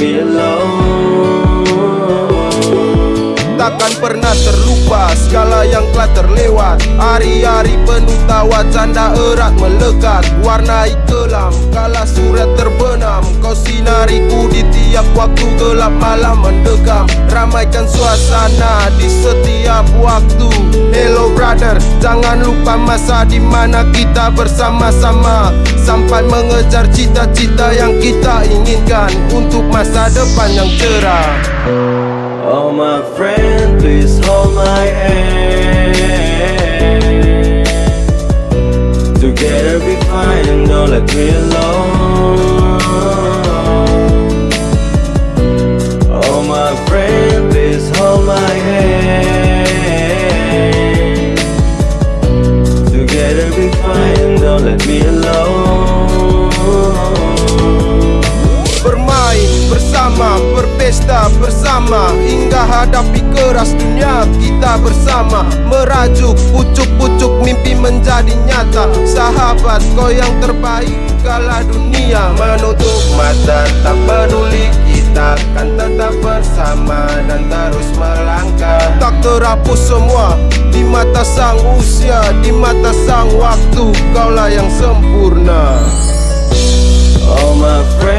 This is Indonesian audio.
me alone Takkan pernah terlupa segala yang telah terlewat. Hari-hari penuh tawa canda erat melekat. Warnai kelam kala surat terbenam. Kau sinariku di tiap waktu gelap malam mendekam. Ramaikan suasana di setiap waktu. Hello brother, jangan lupa masa di mana kita bersama-sama. Sampai mengejar cita-cita yang kita inginkan Untuk masa depan yang cerah. Oh my friend, please hold my hand. Together we fine, don't let me alone hadapi keras dunia kita bersama Merajuk pucuk-pucuk mimpi menjadi nyata. Sahabat kau yang terbaik kala dunia Menutup mata. Tak peduli kita akan tetap bersama Dan terus melangkah. Tak terhapus semua di mata sang usia Di mata sang waktu kaulah yang sempurna. Oh my friend,